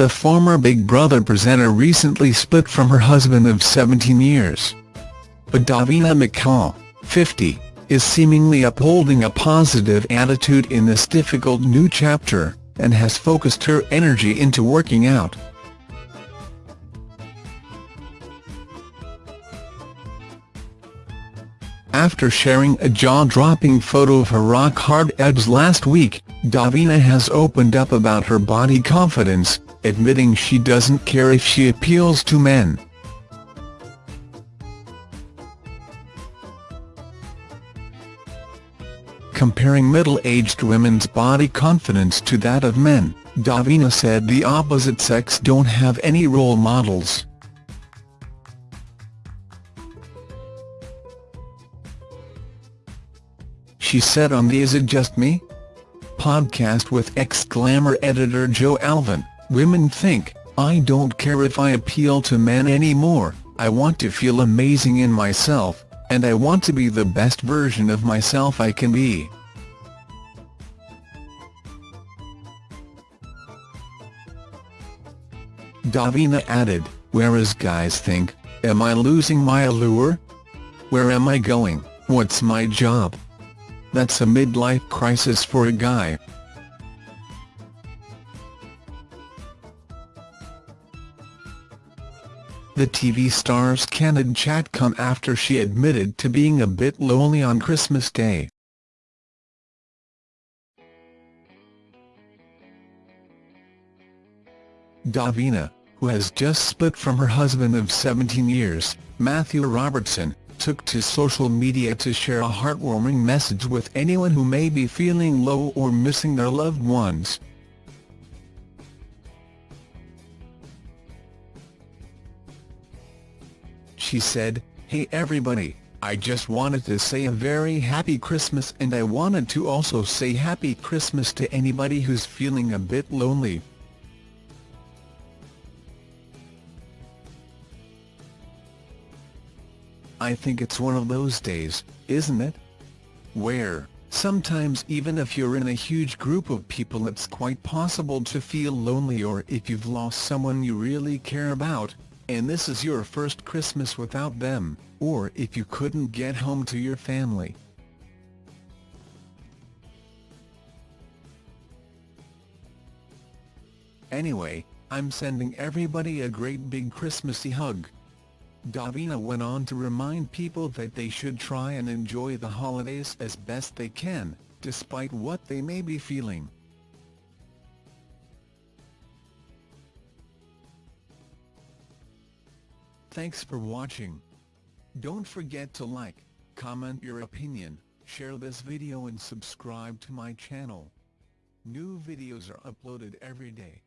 The former Big Brother presenter recently split from her husband of 17 years. But Davina McCall, 50, is seemingly upholding a positive attitude in this difficult new chapter, and has focused her energy into working out. After sharing a jaw-dropping photo of her rock-hard abs last week, Davina has opened up about her body confidence, admitting she doesn't care if she appeals to men. Comparing middle-aged women's body confidence to that of men, Davina said the opposite sex don't have any role models. she said on the Is It Just Me? podcast with ex-Glamour editor Jo Elvin, women think, I don't care if I appeal to men anymore, I want to feel amazing in myself, and I want to be the best version of myself I can be. Davina added, whereas guys think, am I losing my allure? Where am I going, what's my job? That's a midlife crisis for a guy. The TV star's candid chat come after she admitted to being a bit lonely on Christmas Day. Davina, who has just split from her husband of 17 years, Matthew Robertson, took to social media to share a heartwarming message with anyone who may be feeling low or missing their loved ones. She said, Hey everybody, I just wanted to say a very happy Christmas and I wanted to also say happy Christmas to anybody who's feeling a bit lonely. I think it's one of those days, isn't it? Where, sometimes even if you're in a huge group of people it's quite possible to feel lonely or if you've lost someone you really care about, and this is your first Christmas without them, or if you couldn't get home to your family. Anyway, I'm sending everybody a great big Christmassy hug. Davina went on to remind people that they should try and enjoy the holidays as best they can, despite what they may be feeling. Thanks for watching. Don't forget to like, comment your opinion, share this video and subscribe to my channel. New videos are uploaded every day.